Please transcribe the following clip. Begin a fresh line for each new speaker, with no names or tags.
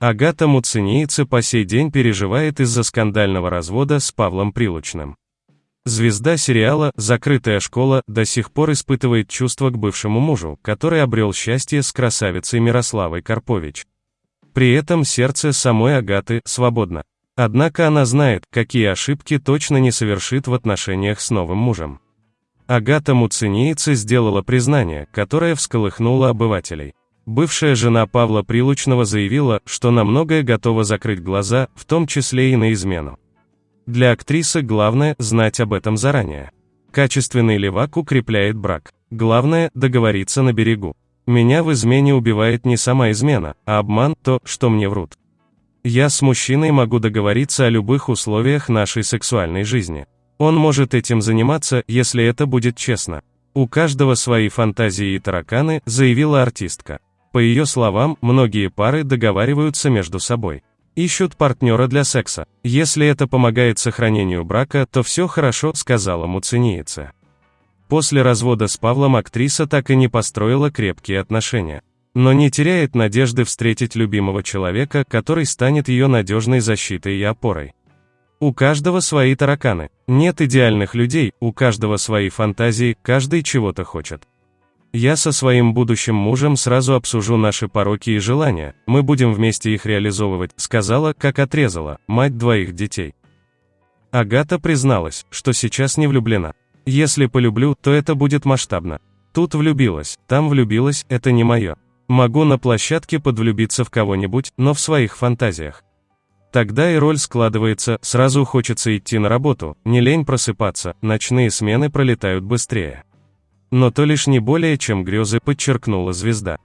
Агата Муцениице по сей день переживает из-за скандального развода с Павлом Прилучным. Звезда сериала «Закрытая школа» до сих пор испытывает чувства к бывшему мужу, который обрел счастье с красавицей Мирославой Карпович. При этом сердце самой Агаты свободно. Однако она знает, какие ошибки точно не совершит в отношениях с новым мужем. Агата Муцениице сделала признание, которое всколыхнуло обывателей. Бывшая жена Павла Прилучного заявила, что на многое готова закрыть глаза, в том числе и на измену. Для актрисы главное – знать об этом заранее. Качественный левак укрепляет брак. Главное – договориться на берегу. Меня в измене убивает не сама измена, а обман, то, что мне врут. Я с мужчиной могу договориться о любых условиях нашей сексуальной жизни. Он может этим заниматься, если это будет честно. У каждого свои фантазии и тараканы, заявила артистка. По ее словам, многие пары договариваются между собой. Ищут партнера для секса. Если это помогает сохранению брака, то все хорошо, сказала муцениица. После развода с Павлом актриса так и не построила крепкие отношения. Но не теряет надежды встретить любимого человека, который станет ее надежной защитой и опорой. У каждого свои тараканы. Нет идеальных людей, у каждого свои фантазии, каждый чего-то хочет. Я со своим будущим мужем сразу обсужу наши пороки и желания, мы будем вместе их реализовывать, сказала, как отрезала, мать двоих детей. Агата призналась, что сейчас не влюблена. Если полюблю, то это будет масштабно. Тут влюбилась, там влюбилась, это не мое. Могу на площадке подвлюбиться в кого-нибудь, но в своих фантазиях. Тогда и роль складывается, сразу хочется идти на работу, не лень просыпаться, ночные смены пролетают быстрее. Но то лишь не более чем грезы, подчеркнула звезда.